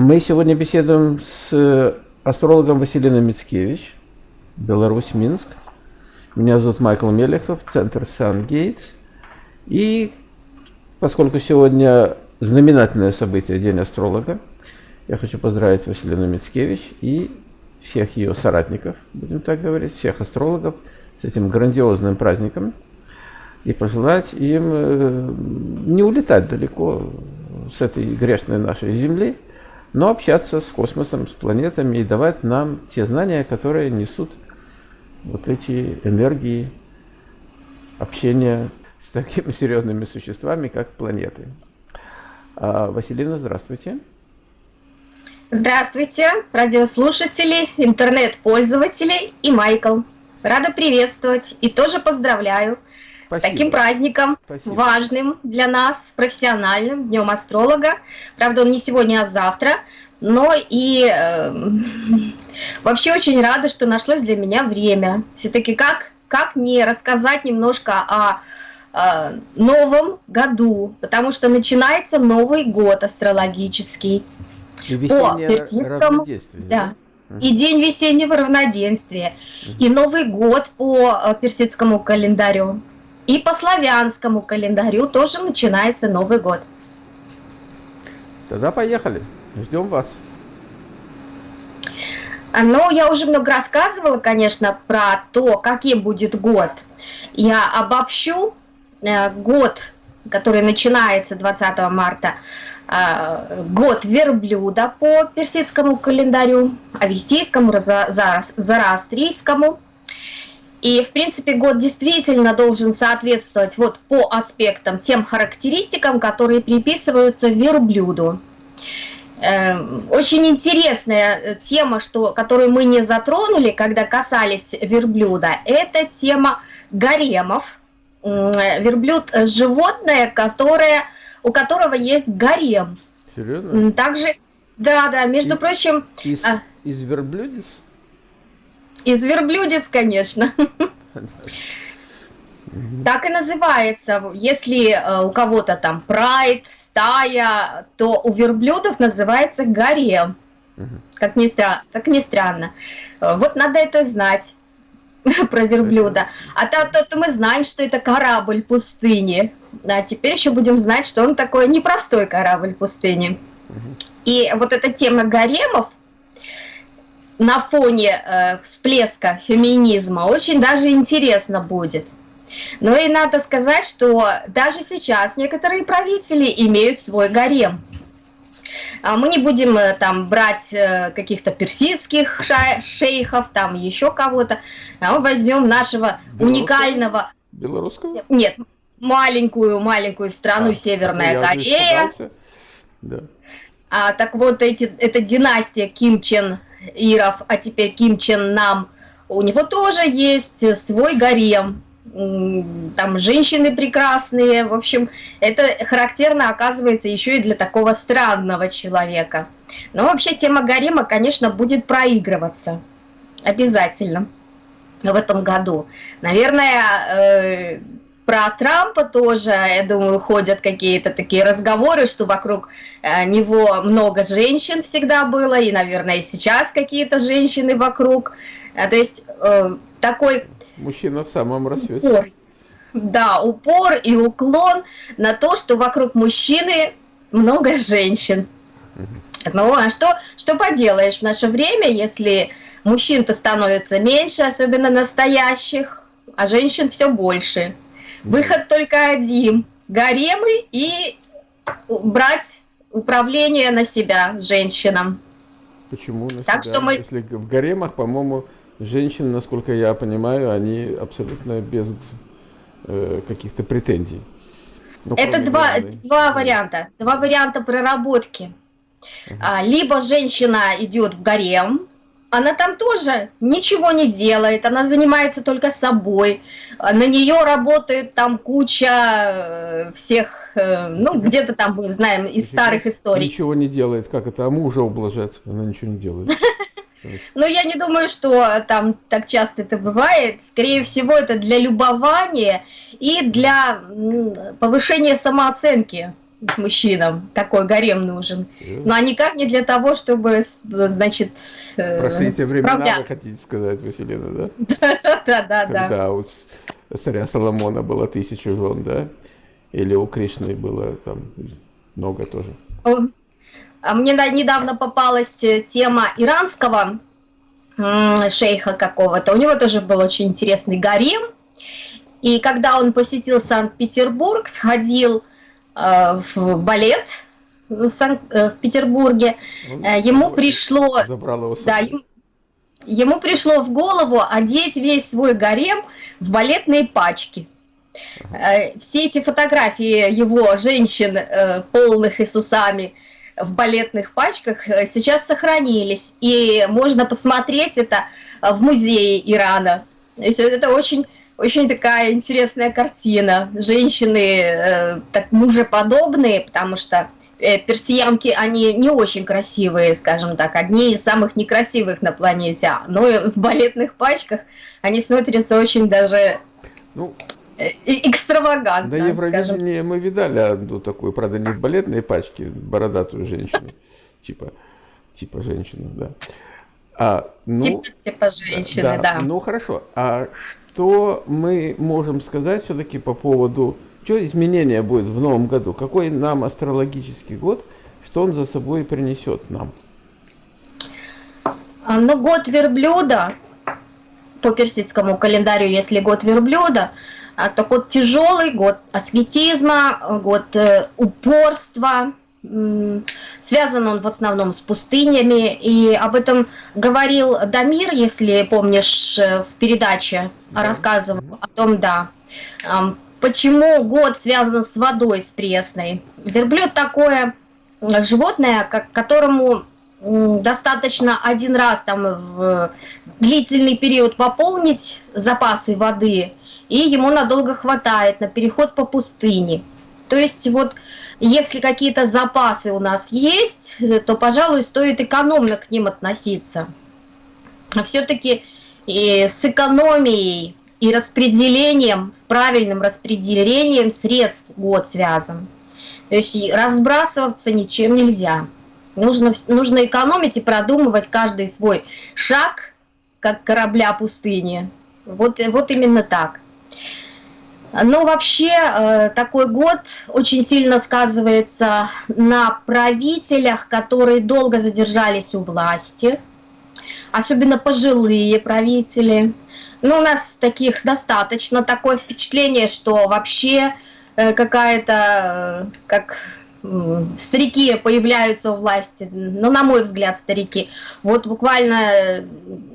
Мы сегодня беседуем с астрологом Василиной Мицкевич, Беларусь, Минск. Меня зовут Майкл Мелехов, Центр Сан-Гейтс. И поскольку сегодня знаменательное событие, День астролога, я хочу поздравить Василину Мицкевич и всех ее соратников, будем так говорить, всех астрологов с этим грандиозным праздником и пожелать им э, не улетать далеко с этой грешной нашей Земли, но общаться с космосом, с планетами и давать нам те знания, которые несут вот эти энергии общения с такими серьезными существами, как планеты. А, Василина, здравствуйте. Здравствуйте, радиослушатели, интернет-пользователи и Майкл. Рада приветствовать и тоже поздравляю Спасибо. с таким праздником, Спасибо. важным для нас, профессиональным, Днем Астролога. Правда, он не сегодня, а завтра. Но и э, вообще очень рада, что нашлось для меня время. Все-таки как, как не рассказать немножко о, о новом году, потому что начинается Новый год астрологический. И по персидскому, да, и день весеннего равноденствия, и Новый год по э, персидскому календарю. И по славянскому календарю тоже начинается Новый год. Тогда поехали. Ждем вас. А, ну, я уже много рассказывала, конечно, про то, каким будет год. Я обобщу э, год, который начинается 20 марта, э, год верблюда по персидскому календарю, авестийскому, зарастрийскому. И, в принципе, год действительно должен соответствовать вот по аспектам, тем характеристикам, которые приписываются верблюду. Эм, очень интересная э, тема, что, которую мы не затронули, когда касались верблюда, это тема гаремов. Верблюд – животное, которое, у которого есть гарем. Серьезно? Также, да, да, между и, прочим... Из, а, из верблюдец? Из верблюдец, конечно. Так и называется. Если э, у кого-то там прайд, стая, то у верблюдов называется гарем. Как ни, странно, как ни странно. Э, вот надо это знать про верблюда. А то, то, то мы знаем, что это корабль пустыни. А теперь еще будем знать, что он такой непростой корабль пустыни. И вот эта тема гаремов, на фоне э, всплеска феминизма очень даже интересно будет. Но и надо сказать, что даже сейчас некоторые правители имеют свой гарем. А мы не будем э, там брать э, каких-то персидских шейхов, там еще кого-то. А мы возьмем нашего Белорусского? уникального... Белорусского? Нет, маленькую-маленькую страну а, Северная Корея. Да. А, так вот, эти, эта династия Ким Чен Иров, а теперь Ким Чен Нам, у него тоже есть свой гарем. Там женщины прекрасные, в общем, это характерно оказывается еще и для такого странного человека. Но вообще тема гарема, конечно, будет проигрываться. Обязательно в этом году. Наверное, э, про Трампа тоже, я думаю, ходят какие-то такие разговоры, что вокруг э, него много женщин всегда было, и, наверное, и сейчас какие-то женщины вокруг. Э, то есть э, такой... Мужчина в самом расцвете. Упор. Да, упор и уклон на то, что вокруг мужчины много женщин. Ну, а что, что поделаешь в наше время, если мужчин-то становится меньше, особенно настоящих, а женщин все больше. Выход только один. Гаремы и брать управление на себя женщинам. Почему на так себя? Что мы... Если в гаремах, по-моему, женщины, насколько я понимаю, они абсолютно без э, каких-то претензий. Ну, Это два, два варианта. Два варианта проработки. Uh -huh. Либо женщина идет в гарем, она там тоже ничего не делает, она занимается только собой, на нее работает там куча э, всех, э, ну, где-то там мы знаем из старых историй. Ничего не делает, как это, а мужа ублажает, она ничего не делает. Но я не думаю, что там так часто это бывает. Скорее всего, это для любования и для повышения самооценки мужчинам такой гарем нужен. Но а никак не для того, чтобы, значит, э, Прошли те времена, вы хотите сказать, Василина, да? Да, да, да. Когда у царя Соломона было тысячу жен, да? Или у Кришны было там много тоже? А мне недавно попалась э, тема иранского шейха какого-то. У него тоже был очень интересный гарем. И когда он посетил Санкт-Петербург, сходил в балет в, Сан э, в Петербурге, он э, ему пришло... Да, ему, ему пришло в голову одеть весь свой гарем в балетные пачки. Ага. Все эти фотографии его женщин, полных и с усами, в балетных пачках сейчас сохранились, и можно посмотреть это в музее Ирана. То есть это очень очень такая интересная картина. Женщины э, так мужеподобные, потому что э, персиянки, они не очень красивые, скажем так, одни из самых некрасивых на планете, но в балетных пачках они смотрятся очень даже ну, э, экстравагантно. На Евровидении мы видали одну такую, правда, не в балетной пачке, бородатую женщину, типа, типа женщину, да. А, ну, типа, типа женщины, да, да. Ну хорошо. А что мы можем сказать все-таки по поводу, что изменения будет в новом году? Какой нам астрологический год, что он за собой принесет нам? А, ну, год верблюда, по персидскому календарю, если год верблюда, а, то год тяжелый, год аскетизма, год э, упорства, Связан он в основном с пустынями, и об этом говорил Дамир, если помнишь, э, в передаче да. рассказывал о том, да, почему год связан с водой, с пресной. Верблюд такое животное, как, которому достаточно один раз там в длительный период пополнить запасы воды, и ему надолго хватает на переход по пустыне. То есть вот если какие-то запасы у нас есть, то, пожалуй, стоит экономно к ним относиться. А все-таки с экономией и распределением, с правильным распределением средств год связан. То есть разбрасываться ничем нельзя. Нужно, нужно экономить и продумывать каждый свой шаг, как корабля пустыни. Вот, вот именно так. Но вообще э, такой год очень сильно сказывается на правителях, которые долго задержались у власти, особенно пожилые правители. Ну, у нас таких достаточно, такое впечатление, что вообще э, какая-то, э, как старики появляются у власти, ну, на мой взгляд, старики. Вот буквально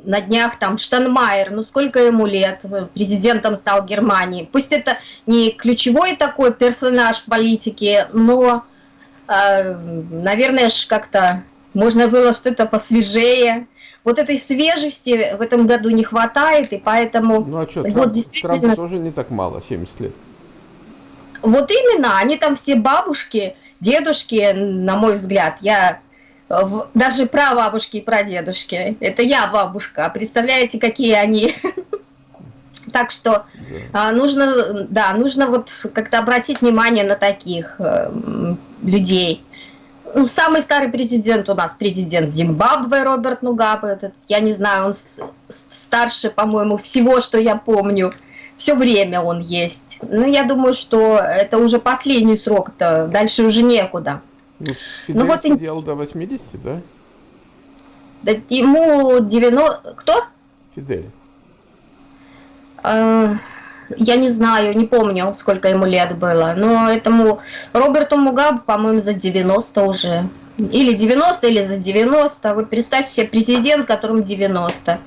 на днях там Штанмайер, ну, сколько ему лет, президентом стал Германии. Пусть это не ключевой такой персонаж в политике, но, э, наверное, как-то можно было что-то посвежее. Вот этой свежести в этом году не хватает, и поэтому... Ну, а что, вот действительно... Трампу тоже не так мало, 70 лет. Вот именно, они там все бабушки, дедушки, на мой взгляд, я даже про бабушки и про дедушки. Это я бабушка. Представляете, какие они? Так что да. нужно, да, нужно вот как-то обратить внимание на таких э, людей. Ну, самый старый президент у нас президент Зимбабве Роберт Мугабе. Этот, я не знаю, он старше, по-моему, всего, что я помню все время он есть. Ну, я думаю, что это уже последний срок-то, дальше уже некуда. Ну, Фидель ну, вот сидел до 80, да? Да ему 90... Кто? Фидель. А, я не знаю, не помню, сколько ему лет было. Но этому Роберту Мугабе, по-моему, за 90 уже. Или 90, или за 90. Вот представьте себе президент, которому 90.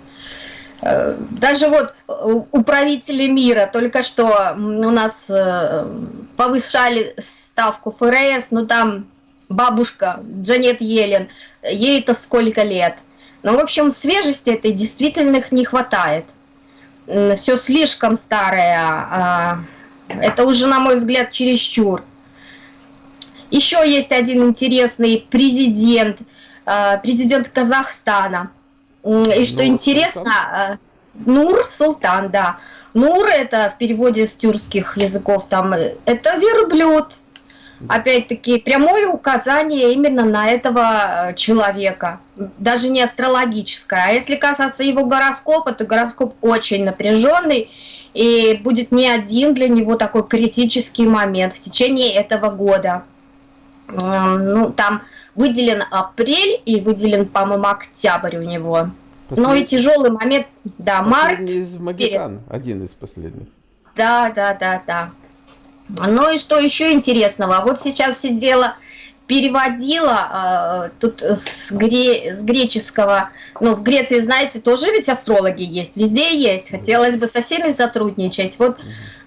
Э, даже вот э, управители мира только что у нас э, повышали ставку ФРС, ну там бабушка Джанет Елен, ей-то сколько лет. Ну, в общем, свежести этой действительно не хватает. Все слишком старое. А, это уже, на мой взгляд, чересчур. Еще есть один интересный президент, президент Казахстана – и что Нур интересно, Султан? Э, Нур Султан, да. Нур это в переводе с тюркских языков там, это верблюд. опять-таки, прямое указание именно на этого э, человека, даже не астрологическое. А если касаться его гороскопа, то гороскоп очень напряженный, и будет не один для него такой критический момент в течение этого года. Ну, там выделен апрель и выделен, по-моему, октябрь у него. Послед... Ну и тяжелый момент, да, март. из Магикан, перед... один из последних. Да, да, да, да. Ну и что еще интересного? Вот сейчас сидела, переводила э, тут с, гре, с греческого, ну в Греции, знаете, тоже ведь астрологи есть, везде есть. Хотелось бы со всеми сотрудничать. Вот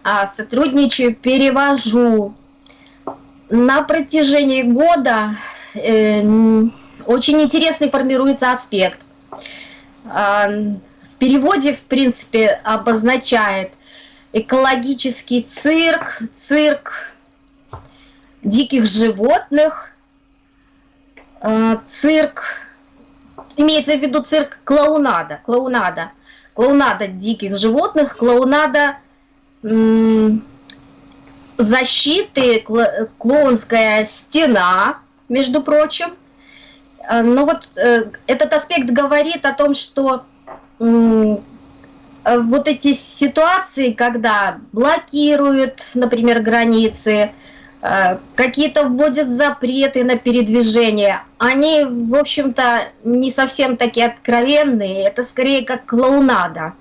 э, сотрудничаю, перевожу. На протяжении года э, очень интересный формируется аспект. Э, в переводе, в принципе, обозначает экологический цирк, цирк диких животных, э, цирк, имеется в виду цирк клоунада, клоунада, клоунада диких животных, клоунада защиты, клоунская стена, между прочим. Э, Но вот э, этот аспект говорит о том, что Э, вот эти ситуации, когда блокируют, например, границы, э, какие-то вводят запреты на передвижение, они, в общем-то, не совсем такие откровенные, это скорее как клоунада.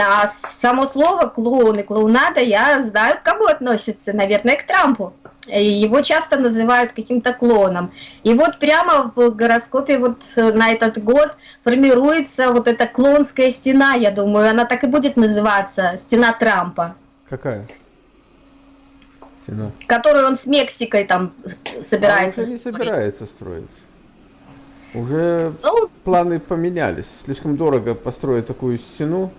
А само слово клоун и клоунада я знаю, к кому относится, наверное, к Трампу. Его часто называют каким-то клоном. И вот прямо в гороскопе вот на этот год формируется вот эта клонская стена, я думаю, она так и будет называться, стена Трампа. Какая? Стена. Которую он с Мексикой там собирается а уже не строить. собирается строить. Уже ну, планы поменялись. Слишком дорого построить такую стену.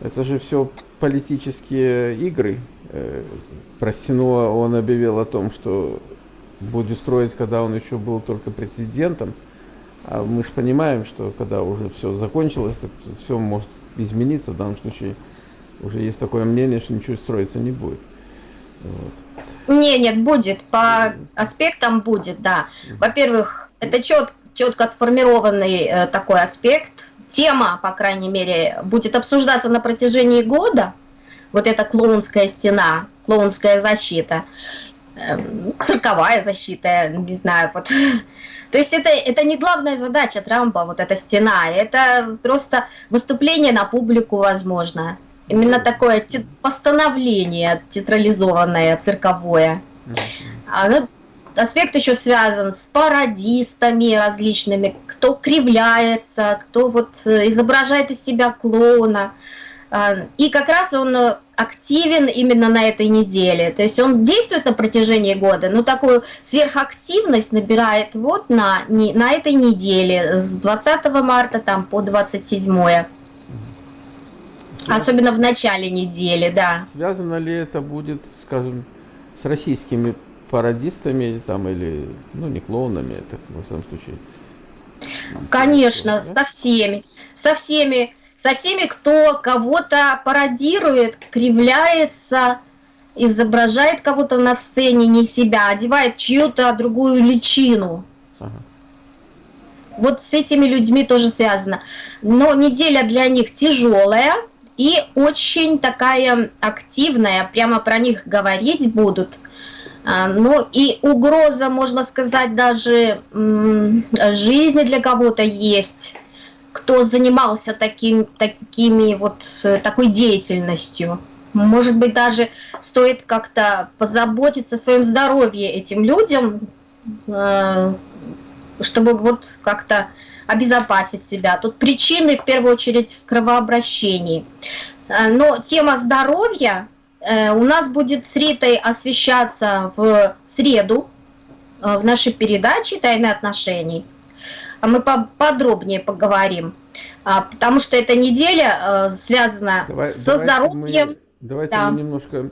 Это же все политические игры. Э, про Синуа он объявил о том, что будет строить, когда он еще был только президентом. А мы же понимаем, что когда уже все закончилось, так все может измениться. В данном случае уже есть такое мнение, что ничего строиться не будет. Вот. Не, нет, будет. По аспектам будет, да. Во-первых, это чет, четко сформированный э, такой аспект. Тема, по крайней мере, будет обсуждаться на протяжении года вот эта клоунская стена, клоунская защита, эм, цирковая защита, не знаю, вот. То есть это, это не главная задача Трампа, вот эта стена, это просто выступление на публику возможно. Именно такое постановление театрализованное, цирковое. Ну, аспект еще связан с пародистами различными, кто кривляется, кто вот э, изображает из себя клоуна. А, и как раз он э, активен именно на этой неделе. То есть он действует на протяжении года, но такую сверхактивность набирает вот на, на этой неделе с 20 марта там, по 27. Связ... Особенно в начале недели, да. Связано ли это будет, скажем, с российскими пародистами там или, ну, не клоунами, это в самом случае? Конечно, со всеми. Со всеми со всеми, кто кого-то пародирует, кривляется, изображает кого-то на сцене, не себя, одевает чью-то другую личину. Ага. Вот с этими людьми тоже связано. Но неделя для них тяжелая и очень такая активная, прямо про них говорить будут. А, ну и угроза, можно сказать, даже жизни для кого-то есть кто занимался таким, такими вот, такой деятельностью. Может быть, даже стоит как-то позаботиться о своем здоровье этим людям, э, чтобы вот как-то обезопасить себя. Тут причины, в первую очередь, в кровообращении. Э, но тема здоровья у нас будет с Ритой освещаться в среду в нашей передаче «Тайны отношений». А мы подробнее поговорим, а, потому что эта неделя э, связана Давай, со здоровьем. Мы, давайте да. мы немножко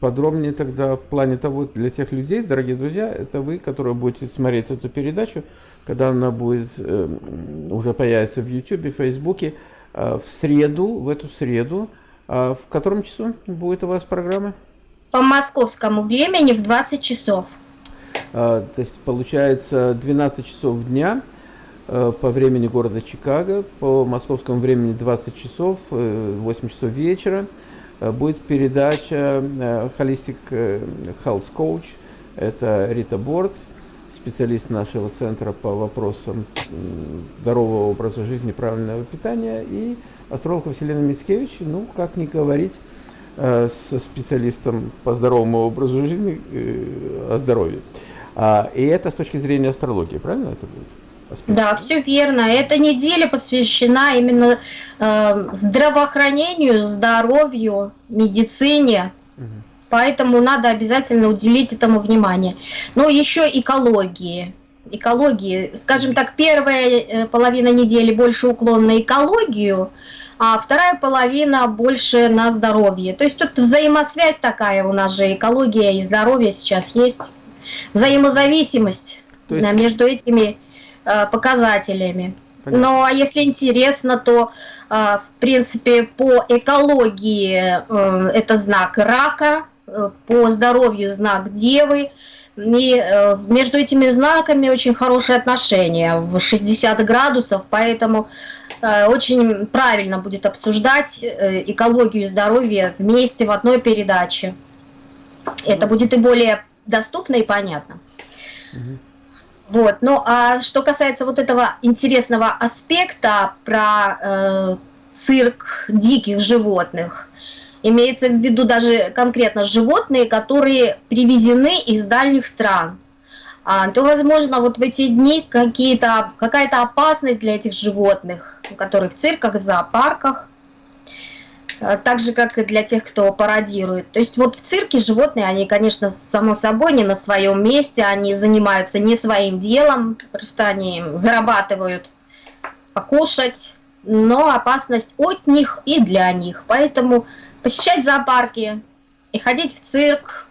подробнее тогда в плане того, для тех людей, дорогие друзья, это вы, которые будете смотреть эту передачу, когда она будет, э, уже появится в YouTube, в Фейсбуке, э, в среду, в эту среду, э, в котором часу будет у вас программа? по московскому времени в 20 часов. А, то есть получается 12 часов дня э, по времени города Чикаго, по московскому времени 20 часов, 8 э, часов вечера э, будет передача Holistic Health Coach. Это Рита Борт, специалист нашего центра по вопросам здорового образа жизни, правильного питания, и астролог Василина Мицкевич, ну, как не говорить, Э, со специалистом по здоровому образу жизни э, о здоровье. А, и это с точки зрения астрологии, правильно это будет? Аспект? Да, все верно. Эта неделя посвящена именно э, здравоохранению, здоровью, медицине. Угу. Поэтому надо обязательно уделить этому внимание. Но еще экологии. Экологии. Скажем так, первая э, половина недели больше уклон на экологию – а вторая половина больше на здоровье. То есть тут взаимосвязь такая у нас же, экология и здоровье сейчас есть, взаимозависимость есть... между этими э, показателями. Понятно. Ну а если интересно, то э, в принципе по экологии э, это знак рака, по здоровью знак девы, и э, между этими знаками очень хорошие отношения в 60 градусов, поэтому Э, очень правильно будет обсуждать э, экологию и здоровье вместе в одной передаче. Это будет и более доступно и понятно. Вот. Ну а что касается вот этого интересного аспекта про э, цирк диких животных, имеется в виду даже конкретно животные, которые привезены из дальних стран а, то, возможно, вот в эти дни какая-то опасность для этих животных, которые в цирках, в зоопарках, а, так же, как и для тех, кто пародирует. То есть вот в цирке животные, они, конечно, само собой не на своем месте, они занимаются не своим делом, просто они зарабатывают покушать, но опасность от них и для них. Поэтому посещать зоопарки и ходить в цирк,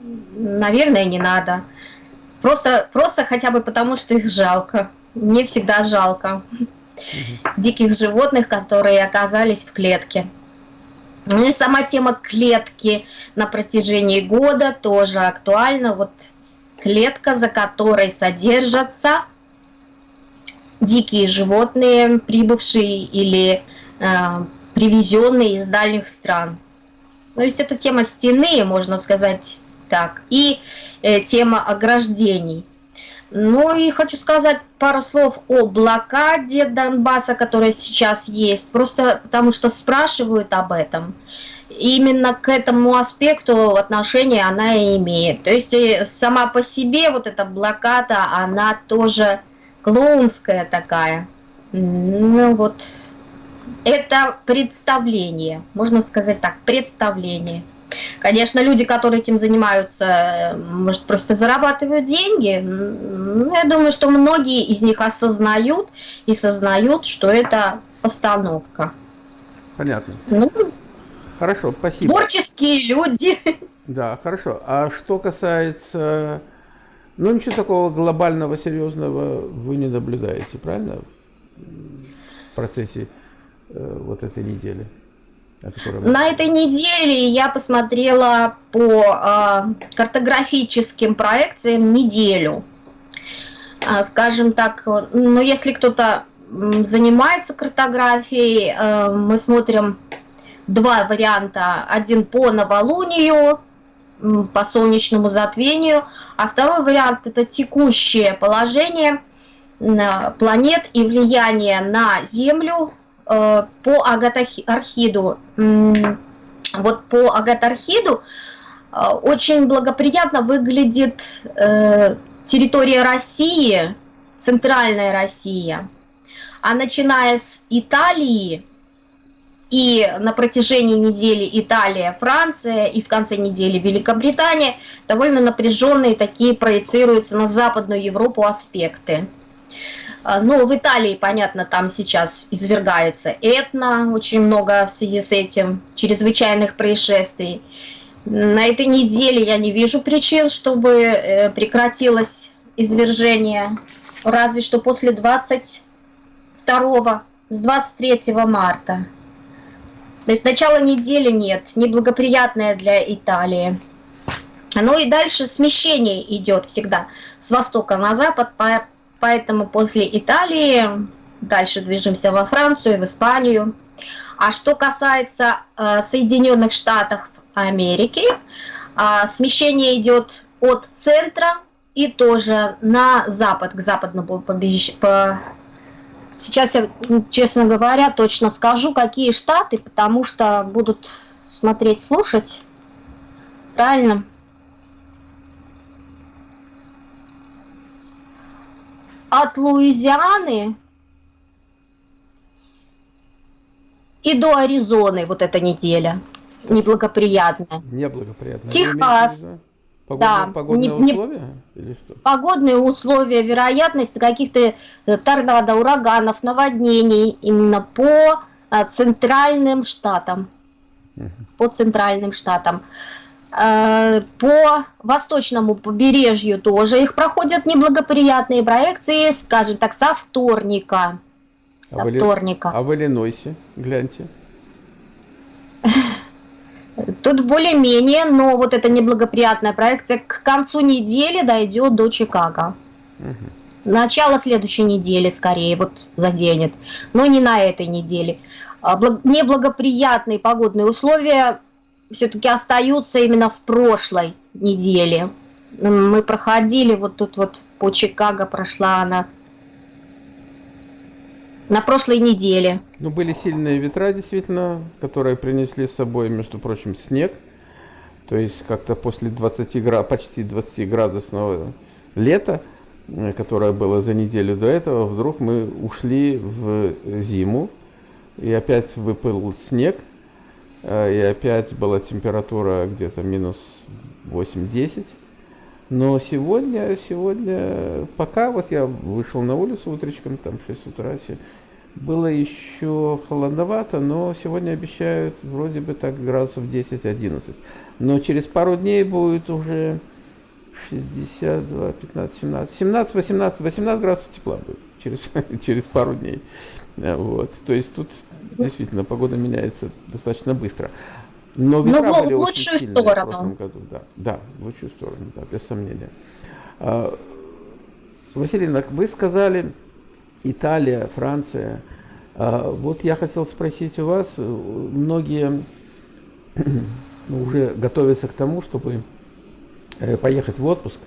наверное, не надо. Просто, просто хотя бы потому, что их жалко. Мне всегда жалко диких животных, которые оказались в клетке. Ну и сама тема клетки на протяжении года тоже актуальна. Вот клетка, за которой содержатся дикие животные, прибывшие или э, привезенные из дальних стран. То есть это тема стены, можно сказать так. И Э, тема ограждений. Ну и хочу сказать пару слов о блокаде Донбасса, которая сейчас есть, просто потому что спрашивают об этом. Именно к этому аспекту отношения она и имеет. То есть э, сама по себе вот эта блокада, она тоже клоунская такая. Ну вот, это представление, можно сказать так, представление. Конечно, люди, которые этим занимаются, может, просто зарабатывают деньги. Ну, я думаю, что многие из них осознают и сознают, что это постановка. Понятно. Ну, хорошо, спасибо. Творческие люди. Да, хорошо. А что касается... Ну, ничего такого глобального, серьезного вы не наблюдаете, правильно? В процессе э, вот этой недели. На этой неделе я посмотрела по э, картографическим проекциям неделю. Э, скажем так, ну если кто-то занимается картографией, э, мы смотрим два варианта. Один по новолунию, по солнечному затмению, а второй вариант это текущее положение планет и влияние на Землю Э, по Агатархиду, вот по Агатархиду э, очень благоприятно выглядит э, территория России, центральная Россия. А начиная с Италии, и на протяжении недели Италия, Франция, и в конце недели Великобритания, довольно напряженные такие проецируются на Западную Европу аспекты. А, ну, в Италии, понятно, там сейчас извергается этно, очень много в связи с этим чрезвычайных происшествий. На этой неделе я не вижу причин, чтобы э, прекратилось извержение, разве что после 22 с 23 марта. Начало недели нет, неблагоприятное для Италии. Ну и дальше смещение идет всегда с востока на запад, поэтому после Италии дальше движемся во Францию, в Испанию. А что касается э, Соединенных Штатов Америки, э, смещение идет от центра и тоже на запад, к западному побережью. По... Сейчас я, честно говоря, точно скажу, какие штаты, потому что будут смотреть, слушать. Правильно? От Луизианы и до Аризоны вот эта неделя неблагоприятная. Неблагоприятная. Техас. Погодные, да, погодные не, условия? Или что? Погодные условия, вероятность каких-то э, торнадо, ураганов, наводнений именно по э, центральным штатам. Угу. По центральным штатам. Э, по восточному побережью тоже их проходят неблагоприятные проекции, скажем так, со вторника. Со а вторника. А в Иллинойсе, гляньте. Тут более-менее, но вот эта неблагоприятная проекция к концу недели дойдет до Чикаго. Угу. Начало следующей недели скорее вот заденет, но не на этой неделе. А, неблагоприятные погодные условия все-таки остаются именно в прошлой неделе. Мы проходили вот тут вот по Чикаго прошла она на прошлой неделе. Ну, были сильные ветра, действительно, которые принесли с собой, между прочим, снег. То есть как-то после 20 град, почти 20 градусного лета, э, которое было за неделю до этого, вдруг мы ушли в зиму, и опять выпал снег, и опять была температура где-то минус 8-10. Но сегодня, сегодня, пока вот я вышел на улицу утречком, там 6 утра, было еще холодновато, но сегодня обещают вроде бы так градусов 10-11. Но через пару дней будет уже 62, 15, 17, 17, 18, 18 градусов тепла будет через, через пару дней. Вот. То есть тут действительно погода меняется достаточно быстро. Но ветра Но были в лучшую очень сторону. В прошлом году. Да, да, в лучшую сторону, да, без сомнения. А, Василина, вы сказали, Италия, Франция. А, вот я хотел спросить у вас, многие уже готовятся к тому, чтобы э, поехать в отпуск.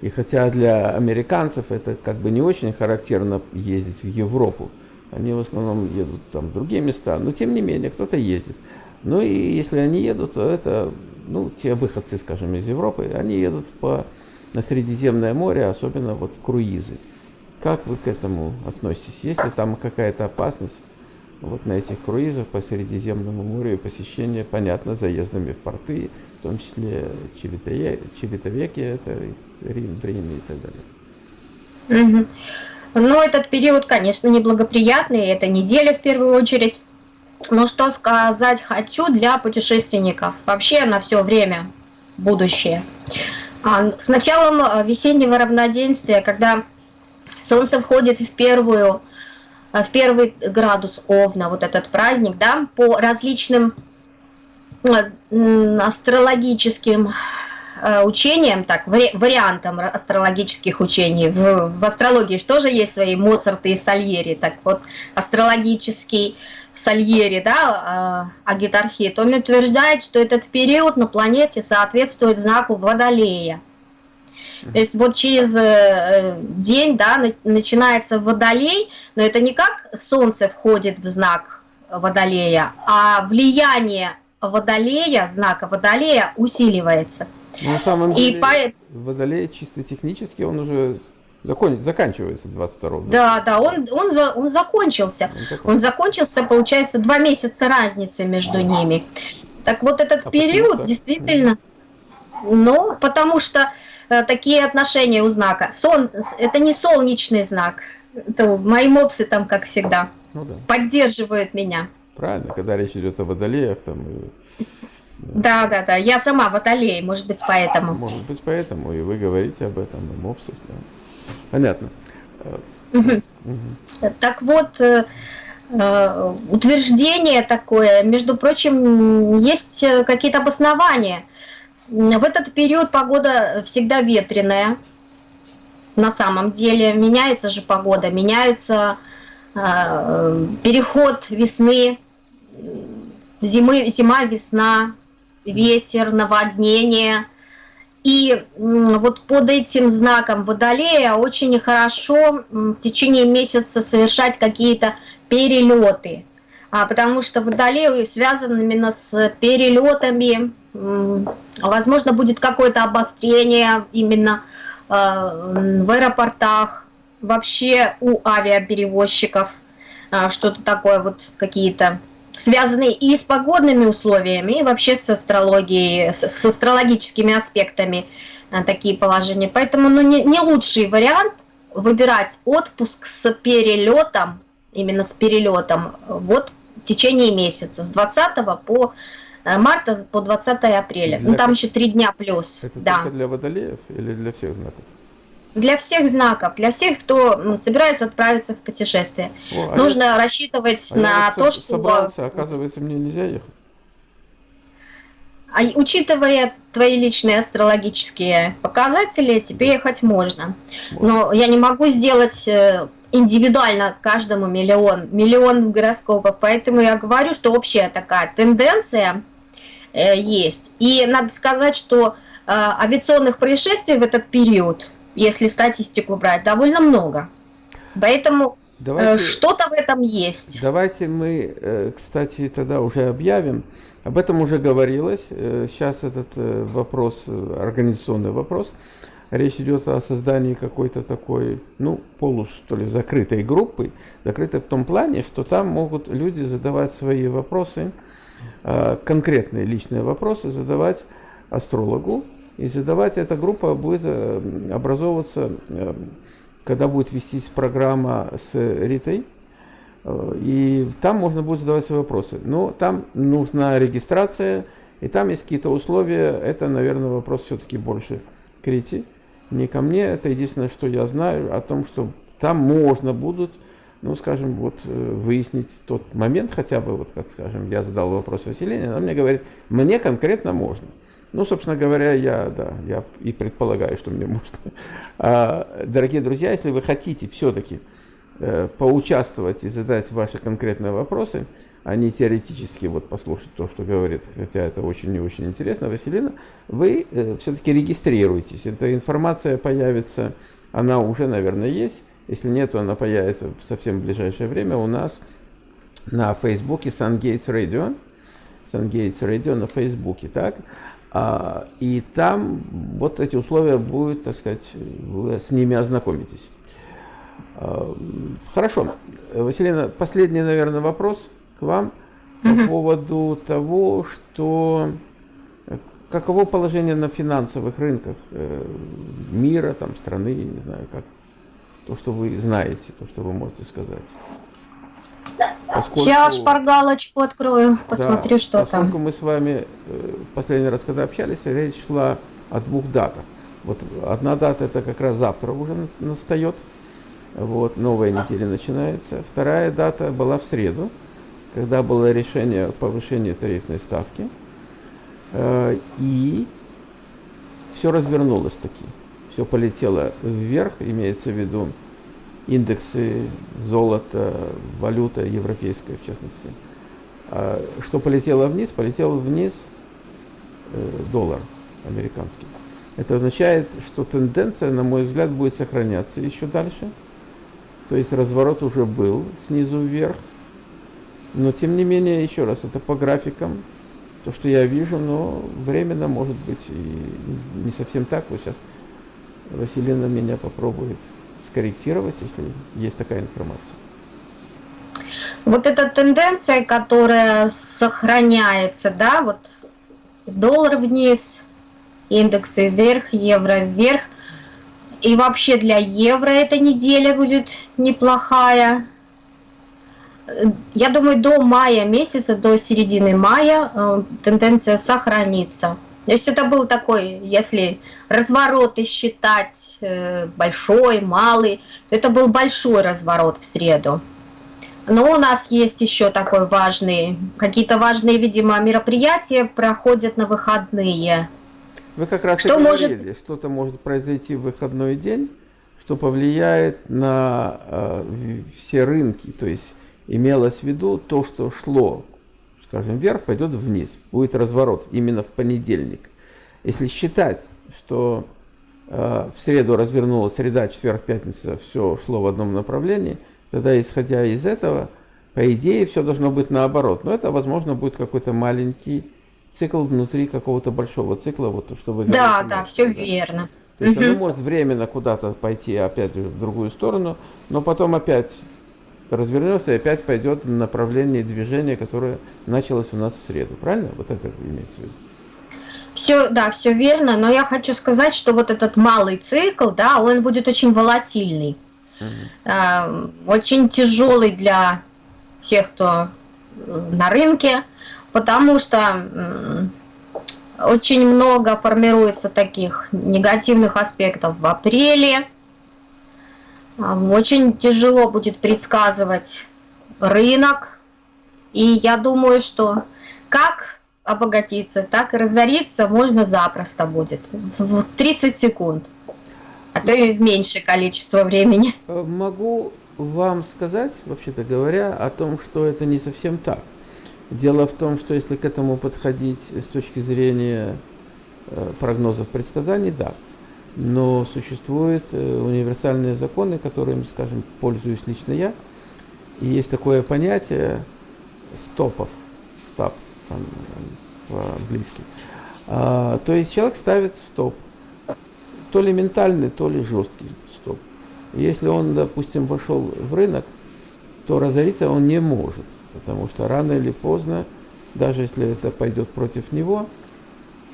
И хотя для американцев это как бы не очень характерно ездить в Европу, они в основном едут там в другие места, но тем не менее кто-то ездит. Ну и если они едут, то это, ну, те выходцы, скажем, из Европы, они едут по, на Средиземное море, особенно вот круизы. Как вы к этому относитесь? Есть ли там какая-то опасность вот на этих круизах по Средиземному морю и посещение, понятно, заездами в порты, в том числе Чевитовеки, это Рим, Риме и так далее? Угу. Ну, этот период, конечно, неблагоприятный, это неделя в первую очередь. Но что сказать хочу для путешественников, вообще на все время будущее. А, с началом э, весеннего равноденствия, когда Солнце входит в первую, э, в первый градус Овна, вот этот праздник, да, по различным э, астрологическим учениям, так, вариантам астрологических учений. В, в астрологии что же есть свои Моцарты и Сальери, так вот, астрологический Сальери, да, э, Агитархит, он утверждает, что этот период на планете соответствует знаку Водолея. То есть вот через э, день, да, начинается Водолей, но это не как Солнце входит в знак Водолея, а влияние Водолея, знака Водолея усиливается. Ну, на самом деле, И по... Водолей чисто технически он уже Закон, заканчивается 22 Да, да, он, он, за, он закончился. Он, закончился. он закончился, получается, два месяца разницы между ними. Так вот этот а период действительно, ну, потому что э, такие отношения у знака. Сон, это не солнечный знак. Это мои мопсы там, как всегда, ну, да. поддерживают меня. Правильно, когда речь идет о водолеях, там... Да, да, да. Я сама водолей, может быть, поэтому. Может быть, поэтому. И вы говорите об этом, и мопсов, да. Понятно. Так вот, э, э, утверждение такое. Между прочим, есть какие-то обоснования. В этот период погода всегда ветреная. На самом деле меняется же погода, меняется э, переход весны, зимы, зима, весна, ветер, наводнение. И вот под этим знаком Водолея очень хорошо в течение месяца совершать какие-то перелеты, а, потому что Водолей связан именно с перелетами, возможно, будет какое-то обострение именно а, в аэропортах, вообще у авиаперевозчиков, а, что-то такое, вот какие-то связанные и с погодными условиями, и вообще с астрологией, с, астрологическими аспектами а, такие положения. Поэтому ну, не, не лучший вариант выбирать отпуск с перелетом, именно с перелетом, вот в течение месяца, с 20 по э, марта по 20 апреля. Для ну там еще три дня плюс. Это да. только для водолеев или для всех знаков? Для всех знаков, для всех, кто собирается отправиться в путешествие. О, а Нужно я... рассчитывать а на то, что... Собрался, оказывается, мне нельзя ехать. А учитывая твои личные астрологические показатели, тебе ехать можно. Но я не могу сделать э, индивидуально каждому миллион, миллион гороскопов, поэтому я говорю, что общая такая тенденция э, есть. И надо сказать, что э, авиационных происшествий в этот период если статистику брать, довольно много. Поэтому э, что-то в этом есть. Давайте мы, э, кстати, тогда уже объявим. Об этом уже говорилось. Э, сейчас этот вопрос, организационный вопрос. Речь идет о создании какой-то такой, ну, полу, что ли, закрытой группы. Закрытой в том плане, что там могут люди задавать свои вопросы, конкретные личные вопросы задавать астрологу, и задавать эта группа будет э, образовываться, э, когда будет вестись программа с Ритой. Э, и там можно будет задавать свои вопросы. Но там нужна регистрация, и там есть какие-то условия. Это, наверное, вопрос все-таки больше к Рите, не ко мне. Это единственное, что я знаю о том, что там можно будут, ну, скажем, вот выяснить тот момент хотя бы, вот как, скажем, я задал вопрос Василине, она мне говорит, мне конкретно можно. Ну, собственно говоря, я, да, я и предполагаю, что мне можно. А, дорогие друзья, если вы хотите все-таки э, поучаствовать и задать ваши конкретные вопросы, а не теоретически вот послушать то, что говорит, хотя это очень и очень интересно, Василина, вы э, все-таки регистрируйтесь. Эта информация появится, она уже, наверное, есть. Если нет, то она появится в совсем ближайшее время у нас на Фейсбуке SunGates Radio. SunGates Radio на Фейсбуке, так? А, и там вот эти условия будут, так сказать, вы с ними ознакомитесь. А, хорошо. Василина, последний, наверное, вопрос к вам по поводу того, что каково положение на финансовых рынках э, мира, там, страны, не знаю, как то, что вы знаете, то, что вы можете сказать. Поскольку, Сейчас шпаргалочку открою, посмотрю, да, что поскольку там. Поскольку мы с вами э, последний раз, когда общались, речь шла о двух датах. Вот одна дата это как раз завтра уже настает, вот новая неделя начинается. Вторая дата была в среду, когда было решение о повышении тарифной ставки, э, и все развернулось таки, все полетело вверх, имеется в виду индексы золота, валюта европейская в частности. А что полетело вниз? Полетел вниз э, доллар американский. Это означает, что тенденция, на мой взгляд, будет сохраняться еще дальше. То есть разворот уже был снизу вверх. Но тем не менее, еще раз, это по графикам. То, что я вижу, но временно может быть и не совсем так. Вот сейчас Василина меня попробует скорректировать, если есть такая информация? Вот эта тенденция, которая сохраняется, да, вот доллар вниз, индексы вверх, евро вверх. И вообще для евро эта неделя будет неплохая. Я думаю, до мая месяца, до середины мая э, тенденция сохранится. То есть это был такой, если развороты считать э, большой, малый, то это был большой разворот в среду. Но у нас есть еще такой важный, какие-то важные, видимо, мероприятия проходят на выходные. Вы как раз что говорили, может... что-то может произойти в выходной день, что повлияет на э, все рынки. То есть имелось в виду то, что шло, скажем, вверх, пойдет вниз. Будет разворот именно в понедельник. Если считать, что э, в среду развернулась среда, четверг, пятница, все шло в одном направлении, тогда, исходя из этого, по идее, все должно быть наоборот. Но это, возможно, будет какой-то маленький цикл внутри какого-то большого цикла, вот то, что вы говорите. Да, да, все да? верно. То есть угу. оно может временно куда-то пойти опять в другую сторону, но потом опять развернется и опять пойдет в направлении движения, которое началось у нас в среду. Правильно? Вот это имеется в виду? Все, да, все верно, но я хочу сказать, что вот этот малый цикл, да, он будет очень волатильный, угу. э, очень тяжелый для всех, кто э, на рынке, потому что очень много формируется таких негативных аспектов в апреле. Очень тяжело будет предсказывать рынок. И я думаю, что как обогатиться, так и разориться можно запросто будет. В 30 секунд. А то и в меньшее количество времени. Э, могу вам сказать, вообще-то говоря, о том, что это не совсем так. Дело в том, что если к этому подходить с точки зрения э, прогнозов предсказаний, да. Но существуют э, универсальные законы, которыми, скажем, пользуюсь лично я. И есть такое понятие стопов, стоп по-английски. А, то есть человек ставит стоп. То ли ментальный, то ли жесткий стоп. Если он, допустим, вошел в рынок, то разориться он не может. Потому что рано или поздно, даже если это пойдет против него,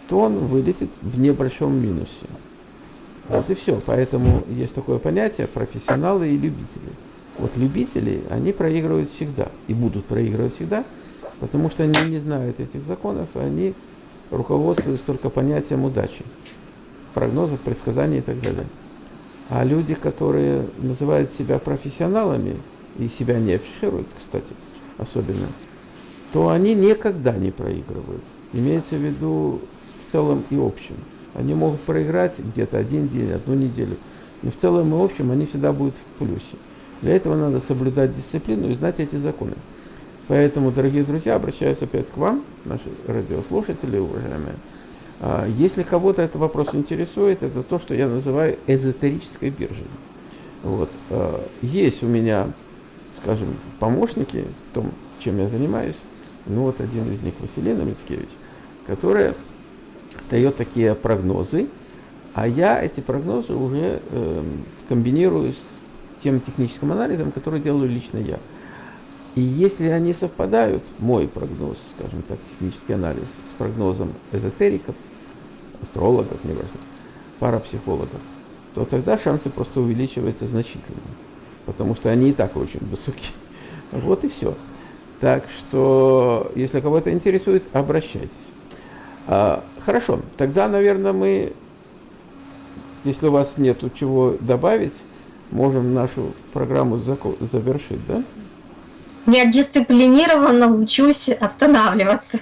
то он вылетит в небольшом минусе. Вот и все. Поэтому есть такое понятие профессионалы и любители. Вот любители, они проигрывают всегда и будут проигрывать всегда, потому что они не знают этих законов, они руководствуются только понятием удачи, прогнозов, предсказаний и так далее. А люди, которые называют себя профессионалами и себя не афишируют, кстати, особенно, то они никогда не проигрывают. Имеется в виду в целом и общем. Они могут проиграть где-то один день, одну неделю, но в целом и общем они всегда будут в плюсе. Для этого надо соблюдать дисциплину и знать эти законы. Поэтому, дорогие друзья, обращаюсь опять к вам, наши радиослушатели, уважаемые. А, если кого-то этот вопрос интересует, это то, что я называю эзотерической биржей. Вот. А, есть у меня скажем, помощники в том, чем я занимаюсь. Ну вот один из них Василина Мицкевич, которая дает такие прогнозы, а я эти прогнозы уже э, комбинирую с тем техническим анализом, который делаю лично я. И если они совпадают, мой прогноз, скажем так, технический анализ, с прогнозом эзотериков, астрологов, неважно, парапсихологов, то тогда шансы просто увеличиваются значительно потому что они и так очень высокие. Вот и все. Так что, если кого-то интересует, обращайтесь. А, хорошо, тогда, наверное, мы, если у вас нет чего добавить, можем нашу программу завершить, да? Я дисциплинированно учусь останавливаться.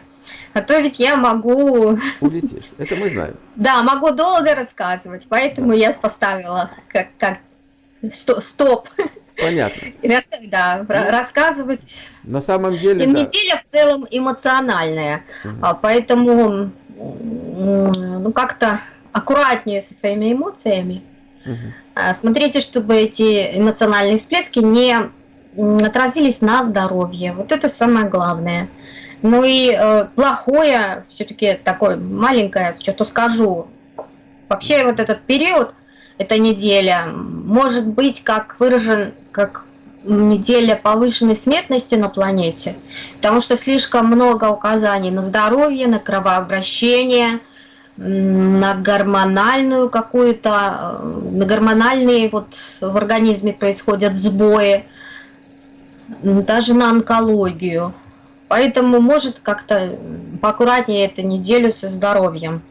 А то ведь я могу... Улететь, это мы знаем. Да, могу долго рассказывать, поэтому да. я поставила как, как стоп. Понятно. Рас, да, ну, рассказывать. На самом деле. И да. неделя в целом эмоциональная, угу. поэтому ну как-то аккуратнее со своими эмоциями. Угу. Смотрите, чтобы эти эмоциональные всплески не отразились на здоровье. Вот это самое главное. Ну и э, плохое, все-таки такое маленькое, что-то скажу. Вообще вот этот период эта неделя, может быть как выражен как неделя повышенной смертности на планете, потому что слишком много указаний на здоровье, на кровообращение, на гормональную какую-то, на гормональные вот в организме происходят сбои, даже на онкологию. Поэтому может как-то поаккуратнее эту неделю со здоровьем.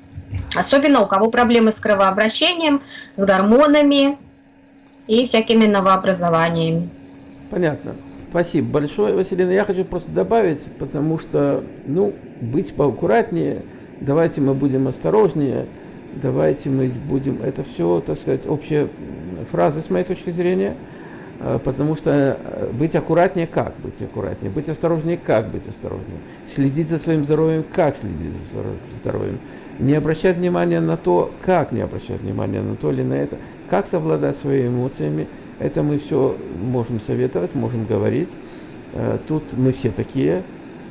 Особенно у кого проблемы с кровообращением, с гормонами и всякими новообразованиями. Понятно. Спасибо большое, Василина. Я хочу просто добавить, потому что, ну, быть поаккуратнее, давайте мы будем осторожнее, давайте мы будем, это все, так сказать, общая фраза с моей точки зрения, э, потому что э, быть аккуратнее, как быть аккуратнее, быть осторожнее, как быть осторожнее, следить за своим здоровьем, как следить за здоровьем, не обращать внимания на то, как не обращать внимания на то или на это, как совладать своими эмоциями, это мы все можем советовать, можем говорить. Э, тут мы все такие,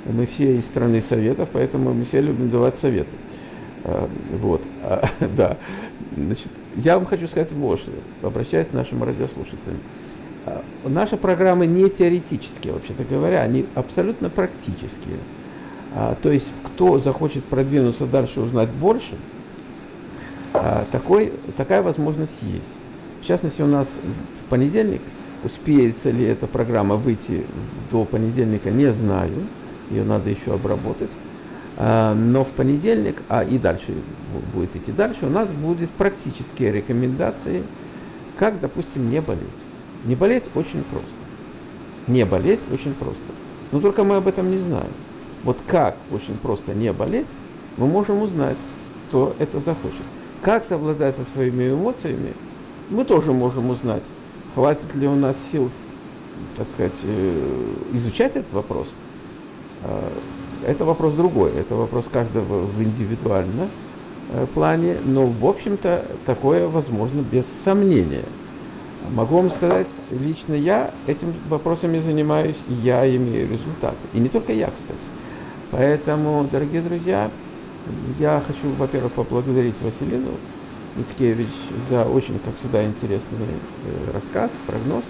мы все из страны советов, поэтому мы все любим давать советы. Э, вот, а, да. Значит, я вам хочу сказать что, обращаясь к нашим радиослушателям. Э, наши программы не теоретические, вообще-то говоря, они абсолютно практические. А, то есть, кто захочет продвинуться дальше, узнать больше, такой, такая возможность есть. В частности, у нас в понедельник, успеется ли эта программа выйти до понедельника, не знаю. Ее надо еще обработать. А, но в понедельник, а и дальше будет идти дальше, у нас будут практические рекомендации, как, допустим, не болеть. Не болеть очень просто. Не болеть очень просто. Но только мы об этом не знаем. Вот как очень просто не болеть, мы можем узнать, кто это захочет. Как совладать со своими эмоциями, мы тоже можем узнать, хватит ли у нас сил, так сказать, э, изучать этот вопрос. А, это вопрос другой, это вопрос каждого в индивидуальном э, плане, но, в общем-то, такое возможно без сомнения. Могу вам сказать, лично я этим вопросами занимаюсь, я имею результаты. И не только я, кстати. Поэтому, дорогие друзья, я хочу, во-первых, поблагодарить Василину Мицкевич за очень, как всегда, интересный э, рассказ, прогноз,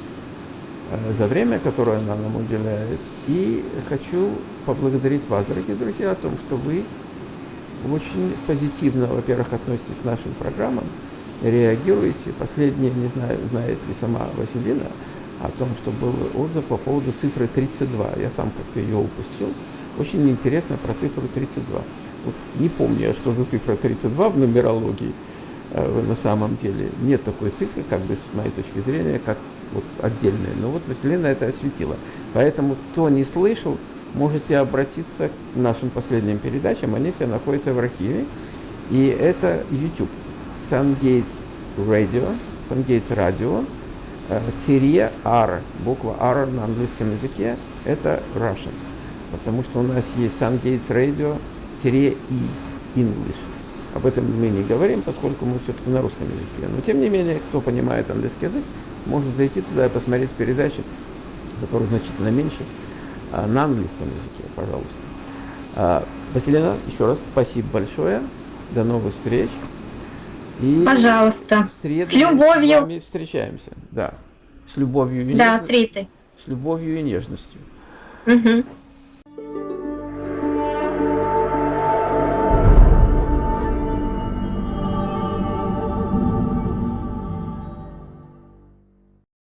э, за время, которое она нам уделяет. И хочу поблагодарить вас, дорогие друзья, о том, что вы очень позитивно, во-первых, относитесь к нашим программам, реагируете. Последнее, не знаю, знает ли сама Василина, о том, что был отзыв по поводу цифры 32. Я сам как-то ее упустил. Очень интересно про цифру 32. Вот не помню, что за цифра 32 в нумерологии. Э, на самом деле. Нет такой цифры, как бы с моей точки зрения, как вот отдельная. Но вот Василина это осветила. Поэтому, кто не слышал, можете обратиться к нашим последним передачам. Они все находятся в архиве. И это YouTube. SunGates Radio, SunGates Radio, тире R, буква R на английском языке, это Russian. Потому что у нас есть SunGates Radio, тире E, English. Об этом мы не говорим, поскольку мы все-таки на русском языке. Но тем не менее, кто понимает английский язык, может зайти туда и посмотреть передачи, которые значительно меньше, а, на английском языке, пожалуйста. А, Василина, еще раз спасибо большое. До новых встреч. И Пожалуйста. В среду с любовью. с вами встречаемся. Да. С любовью и Да, с Ритой. С любовью и нежностью. Угу.